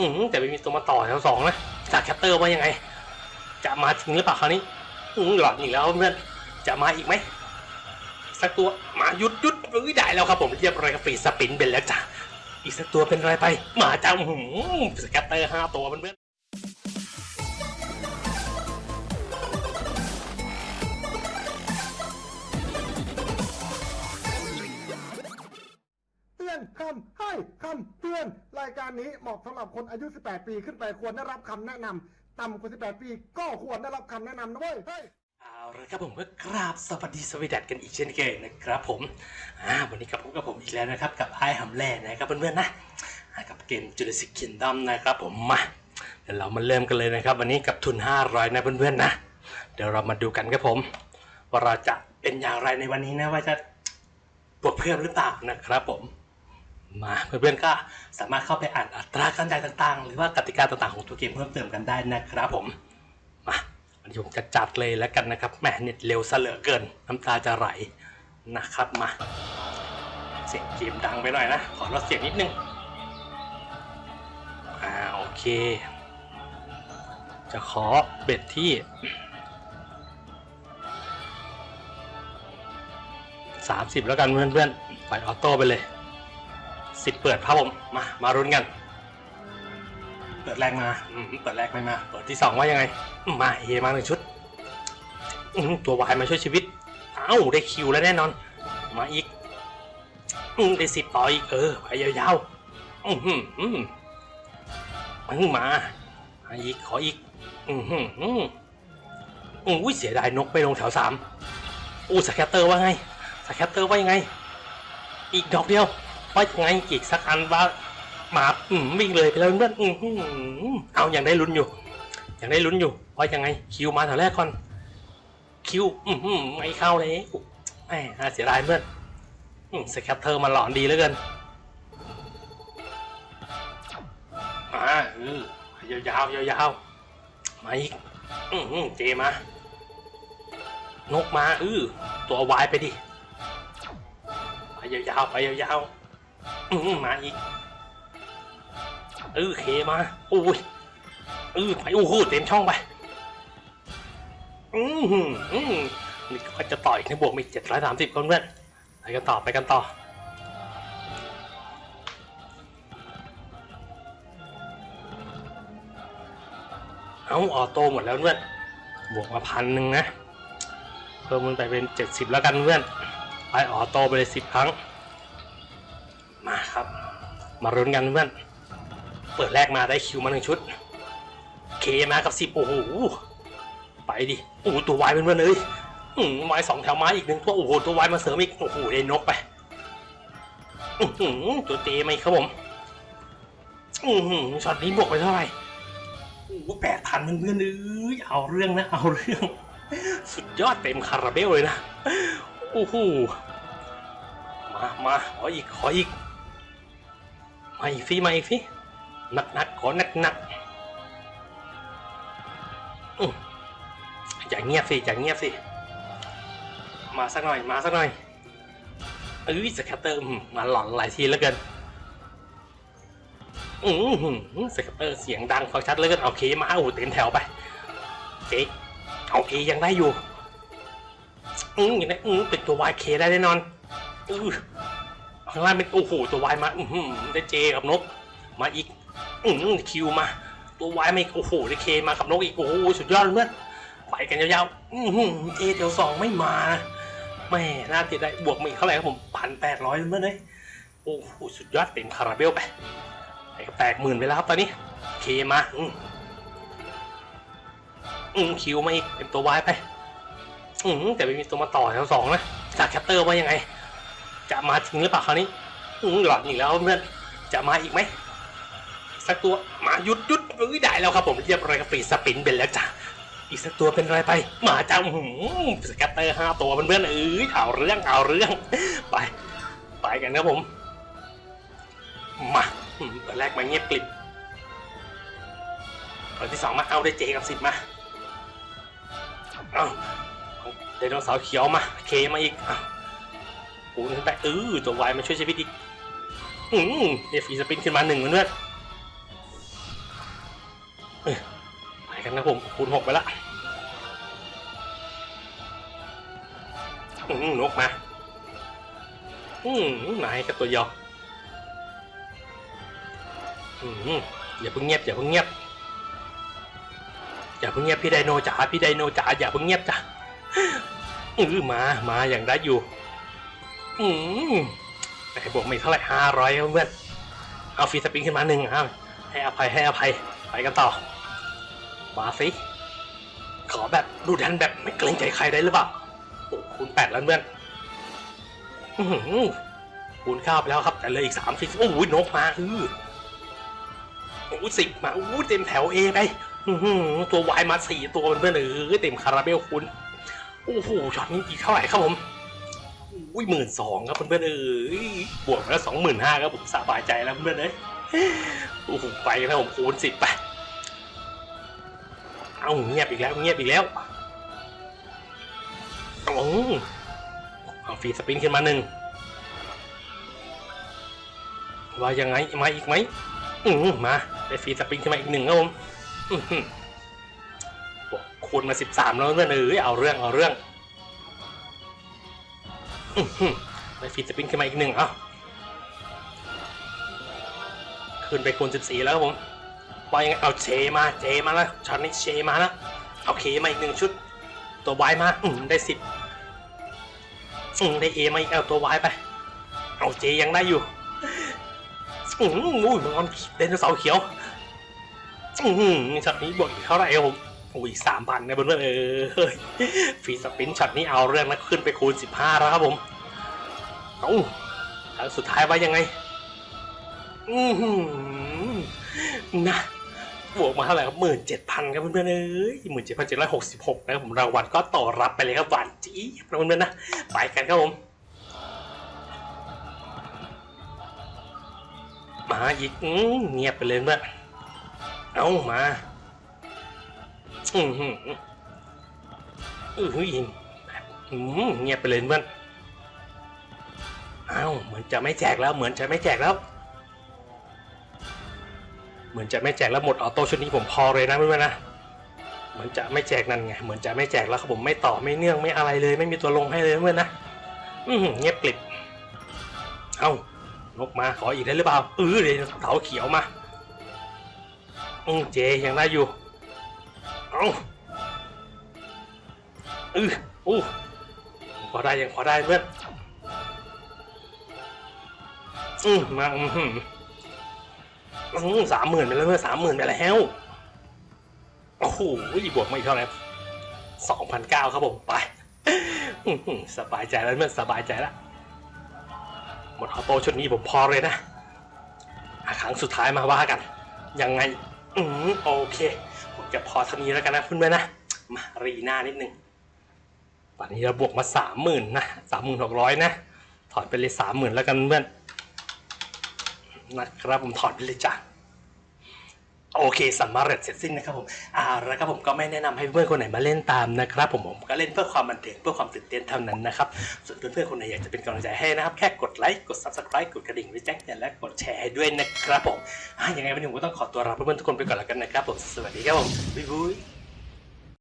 อืมแต่ไม่มีตัวมาต่อแถวสองนะ scatter ว่ายังไง จะมาถึงหรือเปล่าคราวนี้อืมหลอนอีกแล้วเพื่อนจะมาอีกไหมสักตัวมาหยุดหยุดเอ้ยได้แล้วครับผมเรียบร้อยครับ free spin เป็นแล้วจ้ะอีกสักตัวเป็นอะไรไป มาจ้าหืม scatter ห้าตัวเพื่อน อนคำให้คำเตือน รายการนี้เหมาะสำหรับคนอายุ 18 ปีขึ้นไปควรได้รับคำแนะนำต่ำกว่า 18 ปีก็ควรได้รับคำแนะนำนะเว้ยเฮ้ยเอาละครับผมก็กราบสวัสดีสวีดัตกันอีกเช่นเคยนะครับผมอ่าวันนี้กับผมกับผมอีกแล้วนะครับ กับไอ้หำแล่นะครับเพื่อนๆนะอ่ากับเกม Jurassic Kingdom นะครับผมมาเดี๋ยวเรามาเริ่มกันเลยนะครับ วันนี้กับทุน 500 นะเพื่อนๆนะ เดี๋ยวเรามาดูกันครับผม ว่าเราจะเป็นอย่างไรในวันนี้นะว่าจะบวกเพิ่มหรือเปล่านะครับผม มาเพื่อนๆก็สามารถเข้าไปอ่านอัตราการจ่ายต่างๆ หรือว่ากติกาต่างๆของตัวเกมเพิ่มเติมกันได้นะครับผมมาวันนี้ผมจะจัดเลยแล้วกันนะครับแหมเน็ตเร็วเหลือเกินน้ำตาจะไหลนะครับมา เสียงเกมดังไปหน่อยนะขอลดเสียงนิดนึงอ่าโอเค จะขอเบ็ดที่30แล้วกันเพื่อนๆปล่อยออโต้ไปเลย สิบเปิดครับผม มา มารุนกัน เปิดแรกมาอืมเปิดแรกไม่มา เปิดที่สองว่ายังไงอืมมาเฮมาหนึ่งชุดอืมตัววายมาช่วยชีวิต เอ้าได้คิวแล้วแน่นอน มาอีกอืมได้สิบต่ออีกเออไปยาวๆอืมอืมอืมมามาอีกขออีก อืมอืมอืมอืมอุ้ยเสียดายนกไปลงแถวสามอู้ scatter ว่าไง scatter ว่ายังไง อีกดอกเดียว ว่าไงอีกสักอันว่าหมาอืมวิ่งเลยไปแล้วเพื่อนอืมอืมเอายังได้ลุ้นอยู่ อยังได้ลุ้นอยู่ว่ายังไง Q มาแถวแรกก่อน Q อืมอืมไม่เข้าเลยแหมน่าเสียดายเพื่อน scatter มันหลอนดีเหลือเกินมาเออยาวๆยาวๆมาอีกอืมอืม J มานกมาเออตัววายไปดิไปยาวๆไปยาวๆ มมาอีกเออ K มาโอ้ยเออไปโอ้โหเต็มช่องไปอืมอืมนี่ก็จะต่ออีกในบวกมีเจ็ดร้อยสามสิบคนเพื่อนไปกันต่อไปกันต่อเอาออโต้หมดแล้วเพื่อนบวกมาพันหนึ่งนะเพิ่มมันไปเป็นเจ็ดสิบแล้วกันเพื่อนไปออโต้ไปเลยสิบครั้ง มารุนกันเพื่อน เปิดแรกมาได้คิวมาหนึ่งชุด เคมากับสิบโอ้โห ไปดิ โอ้โหตัววายเป็นเพื่อนเลยอืมวายสองแถวไม้อีกหนึ่งตัว โอ้โห ตัววายมาเสริมอีก โอ้โหได้นกไปอือหือตัวเตไหมครับผม อือหือช็อตนี้บวกไปเท่าไหร่โอ้โหแปดพันเพื่อนๆเอ้ยเอาเรื่องนะ เอาเรื่อง สุดยอดเต็มคาราเบลเลยนะ โอ้โห มา มา ขออีก ขออีก มาอีกสิมาอีกสิหนักหนักขอหนักหนักอย่าเงียบสิอย่าเงียบสิ มาสักหน่อย มาสักหน่อยเอ้ย scatter มาหลอนหลายทีแล้วกินอือหือ scatter เสียงดังฟังชัดเหลยกันเอ K มาโอ้เต็มแถวไป J เอา K ยังได้อยู่อืมอย่างนี้อืมเป็นตัววายเคได้แน่นอนอือ ข้างล่างเป็นโอ้โหตัววายมาอือหือได้เจกับนก มาอีกอืมคิวมา ตัววายมาอีกโอ้โหได้เคมากับนกอีกโอ้โหสุดยอดเลยเพื่อนไปกันยาวๆอือหือเจเดียวสองไม่มาแม่น่าติดได้บวกมาอีกเท่าไหร่ครับผมพันแปดร้อยเพื่อนเลยโอ้โหสุดยอดเต็มคาราเบลไปไปก็แตกหมื่นไปแล้วครับตอนนี้เคมาอืมอืมคิวมาอีกเป็นตัววายไปอืมแต่ไม่มีตัวมาต่อแถวสองนะ scatter ว่ายังไง จะมาจริงหรือเปล่าคราวนี้อืหลอนอีกแล้วเพื่อนจะมาอีกไหมสักตัวมาหยุดหยุดเอ้ยได้แล้วครับผมเรียบร้อยครับ free spin เป็นแล้วจ้ะอีกสักตัวเป็นอะไรไปมาจ้าหืม scatter ห้าตัวเพื่อนๆเอ้ยเอาเรื่องเอาเรื่องไป ไปกันครับผม มาตัวแรกมาเงียบกริบตัวที่สองมาเอาได้เจกับสิบมาเอาไดโนเสาร์เขียวมาเคมาอีกอ ปูนขึ้นไปเออตัววายมาช่วยชีวิตอีกอืมเอฟีสปินขึ้นมาหนึ่งเพื่อนเออไปกันนะผมคูณหกไปละอืมนกมา อืมนายกับตัวยออืมอย่าเพิ่งเงียบอย่าเพิ่งเงียบอย่าเพิ่งเงียบพี่ไดโนจ๋าพี่ไดโนจ๋าอย่าเพิ่งเงียบจ้ะอือมามาอย่างได้อยู่ อืมไอ้บวกไม่เท่าไหร่ห้าร้อยเพื่อนเอาฟรีสปริงขึ้นมาหนึ่งเอาให้อภัยให้อภัยไปกันต่อ มาสิ ขอแบบดูดันแบบไม่เกรงใจใครได้หรือเปล่าโอ้คูณแปดแล้วเพื่อนอื้อหือคูณเก้าไปแล้วครับ แต่เลยอีกสามสิบโอ้ยนกมาอือโอ้สิบมาโอ้เต็มแถวเอไปอื้อหือตัววายมาสี่ตัวเพื่อนเออเต็มคาราเบลคุณโอ้โหช็อตนี้อีกเท่าไหร่ครับผม อุ้ยหมื่นสองครับเพื่อนๆเออบวกมาแล้วสองหมื่นห้าครับผมสบายใจแล้วเพื่อนๆเอ้ยโอ้โหไปแล้วผมคูณสิบไปเอาเงียบอีกแล้วเงียบอีกแล้วเอาเอา free spin ขึ้นมาหนึ่งว่ายังไงมาอีกไหมอืมมาได้ free spin ขึ้นมาอีกหนึ่งครับผมอื้อหือโอ้คูณมาสิบสามแล้วเพื่อนเอ้ยเอาเรื่องเอาเรื่อง ได้ free spin ขึ้นมาอีกหนึ่งเอาขึ้นไปคูณสิบสี่แล้วครับผมว่ายังไงเอา J มา J มาแล้วช็อตนี้ J มาแล้วเอา K มาอีกหนึ่งชุด ตัววายมาอืมได้สิบอืมได้ A มาอีกเอาตัววายไป เอา J ยังได้อยู่อืมอุ้ยมังกรเดนเสาเขียวอืมช็อตนี้บวกอีกเท่าไหร่ครับผม โอ้ยสามพันนะเพื่อนเออเฮ้ย free spin ช็อตนี้เอาเรื่องนะขึ้นไปคูณสิบห้าแล้วครับผมเอาแล้วสุดท้ายว่ายังไง อือหือนะบวกมาเท่าไหร่ครับหมื่นเจ็ดพันครับเพื่อนๆเอ้ยหมื่นเจ็ดพันเจ็ดร้อยหกสิบหกนะครับผมรางวัลก็ต่อรับไปเลยครับหวานจี๊บนะเพื่อนๆนะไปกันครับผมมาอีกอืมเงียบไปเลยเพื่อนเอามา อือหืออือหืออืมเงียบไปเลยเพื่อนเอ้าเหมือนจะไม่แจกแล้วเหมือนจะไม่แจกแล้ว เหมือนจะไม่แจกแล้วหมดออโต้ชุดนี้ผมพอเลยนะเพื่อนๆนะเหมือนจะไม่แจกนั่นไงเหมือนจะไม่แจกแล้วครับผมไม่ต่อไม่เนื่องไม่อะไรเลย ไม่มีตัวลงให้เลยเพื่อนนะอือเงียบกลิบเอ้านกมาขออีกได้หรือเปล่าเออเดี๋ยเสาเขียวมาอืมเจยังได้อยู่ เอาเอออู้พอได้ยังพอได้เพื่อนอืมมาอืมหืมสามหมื่นไปแล้วเมื่อสามหมื่นไปแล้วโอ้โหบวกมาอีกเท่าไหร่สองพันเก้าครับผมไปสบายใจแล้วเมื่อสบายใจแล้วหมดออโต้ชุดนี้ผมพอเลยนะอะครั้งสุดท้ายมาว่ากัน ยังไง อืมโอเค จะพอเท่านี้แล้วกันนะเพื่อนๆนะมารีหน้านิดนึงวันนี้เราบวกมาสามหมื่นนะสามหมื่นหกร้อยนะ ถอดไปเลยสามหมื่นแล้วกันเพื่อนนะครับผมถอดไปเลยจ้ะ โอเคสำเร็จเสร็จสิ้นนะครับผมอ่าแล้วครับผมก็ไม่แนะนำให้เพื่อนคนไหนมาเล่นตามนะครับผมผมก็เล่นเพื่อความบันเทิงเพื่อความตื่นเต้นเท่านั้นนะครับส่วนเพื่อนๆคนไหนอยากจะเป็นกำลังใจให้นะครับ แค่กดไลค์กด subscribe กดกระดิ่งไว้แจ้งเตือนและกดแชร์ให้ด้วยนะครับผมอ่ายังไงวันนี้ผมก็ต้องขอตัวลาเพื่อนๆทุกคนไปก่อนแล้วกันนะครับผมสวัสดีครับผมบ๊ายบาย